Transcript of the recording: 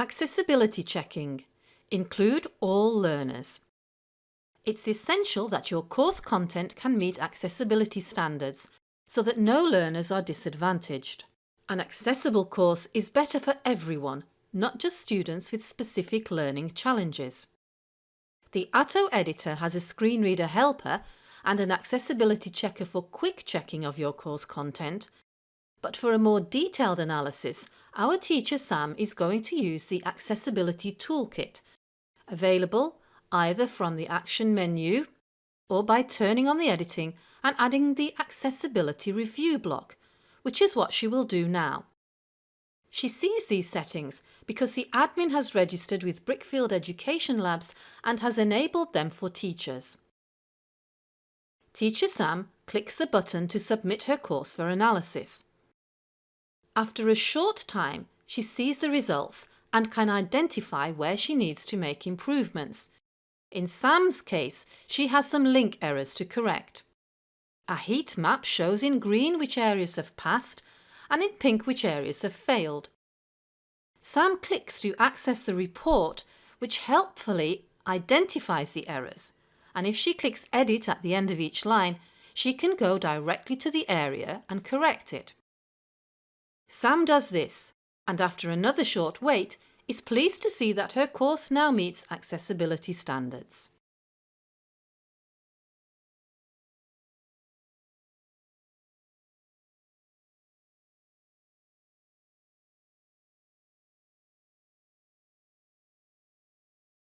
Accessibility checking. Include all learners. It's essential that your course content can meet accessibility standards so that no learners are disadvantaged. An accessible course is better for everyone, not just students with specific learning challenges. The Atto editor has a screen reader helper and an accessibility checker for quick checking of your course content but for a more detailed analysis, our teacher Sam is going to use the Accessibility Toolkit, available either from the Action menu or by turning on the editing and adding the Accessibility Review block, which is what she will do now. She sees these settings because the admin has registered with Brickfield Education Labs and has enabled them for teachers. Teacher Sam clicks the button to submit her course for analysis. After a short time, she sees the results and can identify where she needs to make improvements. In Sam's case, she has some link errors to correct. A heat map shows in green which areas have passed and in pink which areas have failed. Sam clicks to access the report which helpfully identifies the errors and if she clicks edit at the end of each line she can go directly to the area and correct it. Sam does this and after another short wait is pleased to see that her course now meets accessibility standards.